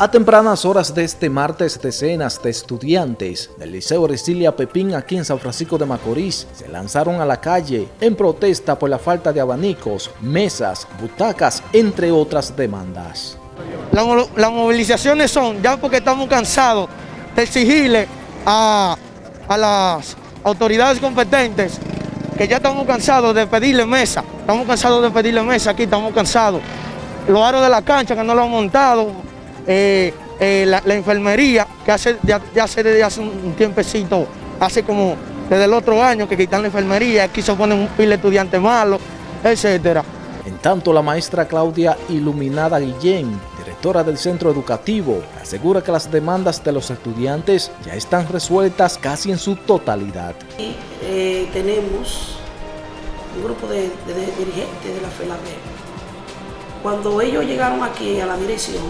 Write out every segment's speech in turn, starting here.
A tempranas horas de este martes, decenas de estudiantes del Liceo Ercilia Pepín aquí en San Francisco de Macorís se lanzaron a la calle en protesta por la falta de abanicos, mesas, butacas, entre otras demandas. las movilizaciones son ya porque estamos cansados de exigirle a, a las autoridades competentes que ya estamos cansados de pedirle mesa, estamos cansados de pedirle mesa aquí, estamos cansados. Los aros de la cancha que no lo han montado, eh, eh, la, enfermería, que hace, ya, hace desde hace un tiempecito, hace como desde el otro año que quitan la enfermería, aquí se ponen un pile de estudiantes malos, etcétera. En tanto, la maestra Claudia Iluminada Guillén, directora del centro educativo, asegura que las demandas de los estudiantes ya están resueltas casi en su totalidad. Y, eh, tenemos un grupo de, dirigentes de la FELAB. Cuando ellos llegaron aquí a la dirección,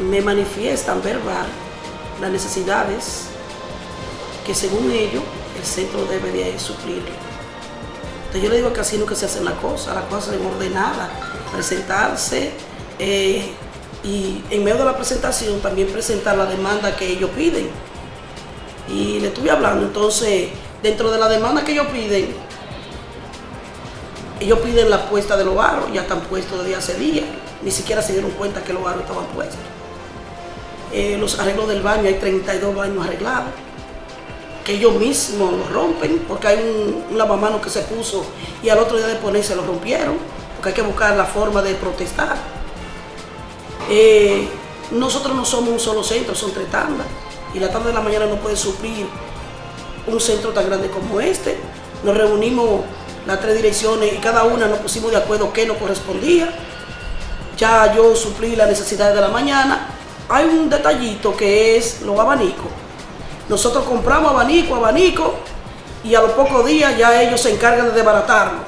me manifiestan verbal las necesidades que según ellos el centro debe de suplir. Entonces yo le digo que así que se hacen las cosas, las cosas en ordenada, presentarse eh, y en medio de la presentación también presentar la demanda que ellos piden. Y le estuve hablando, entonces dentro de la demanda que ellos piden, ellos piden la puesta de los barros, ya están puestos desde hace días, ni siquiera se dieron cuenta que los barros estaban puestos. Eh, los arreglos del baño, hay 32 baños arreglados, que ellos mismos los rompen, porque hay un, lavamanos que se puso y al otro día de ponerse lo rompieron, porque hay que buscar la forma de protestar. Eh, nosotros no somos un solo centro, son tres tandas, y la tarde de la mañana no puede suplir un centro tan grande como este. Nos reunimos las tres direcciones y cada una nos pusimos de acuerdo qué nos correspondía. Ya yo suplí las necesidades de la mañana hay un detallito que es los abanicos. Nosotros compramos abanico, abanico, y a los pocos días ya ellos se encargan de desbaratarlo.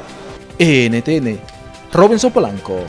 NTN, Robinson Polanco.